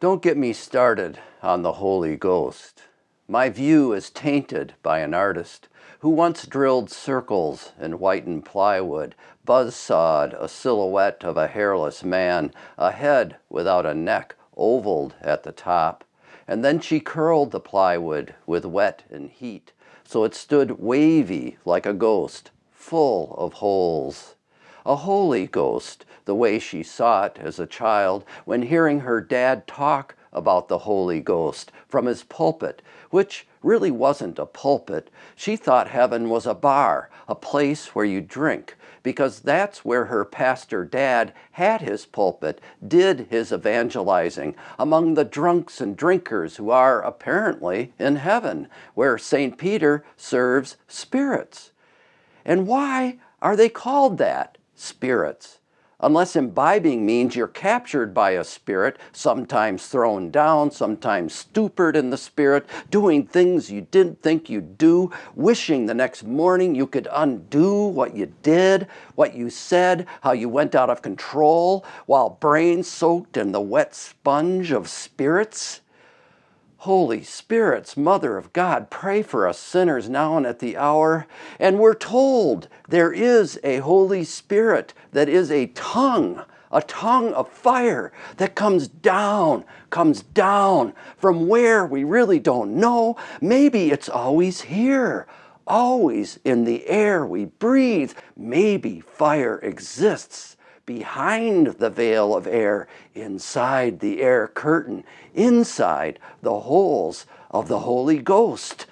Don't get me started on the Holy Ghost. My view is tainted by an artist who once drilled circles in whitened plywood, buzz-sawed a silhouette of a hairless man, a head without a neck, ovaled at the top, and then she curled the plywood with wet and heat, so it stood wavy like a ghost, full of holes a holy ghost, the way she saw it as a child when hearing her dad talk about the Holy Ghost from his pulpit, which really wasn't a pulpit. She thought heaven was a bar, a place where you drink, because that's where her pastor dad had his pulpit, did his evangelizing among the drunks and drinkers who are apparently in heaven, where St. Peter serves spirits. And why are they called that? Spirits. Unless imbibing means you're captured by a spirit, sometimes thrown down, sometimes stupid in the spirit, doing things you didn't think you'd do, wishing the next morning you could undo what you did, what you said, how you went out of control, while brain soaked in the wet sponge of spirits. Holy Spirits, Mother of God, pray for us sinners now and at the hour. And we're told there is a Holy Spirit that is a tongue, a tongue of fire that comes down, comes down from where we really don't know. Maybe it's always here, always in the air we breathe. Maybe fire exists behind the veil of air, inside the air curtain, inside the holes of the Holy Ghost,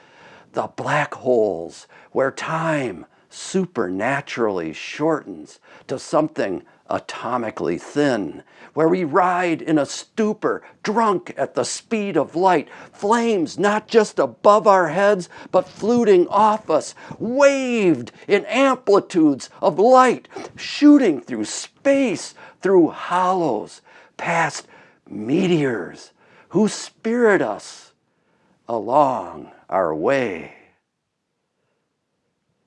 the black holes where time supernaturally shortens to something atomically thin, where we ride in a stupor, drunk at the speed of light, flames not just above our heads, but fluting off us, waved in amplitudes of light, shooting through space, through hollows, past meteors, who spirit us along our way.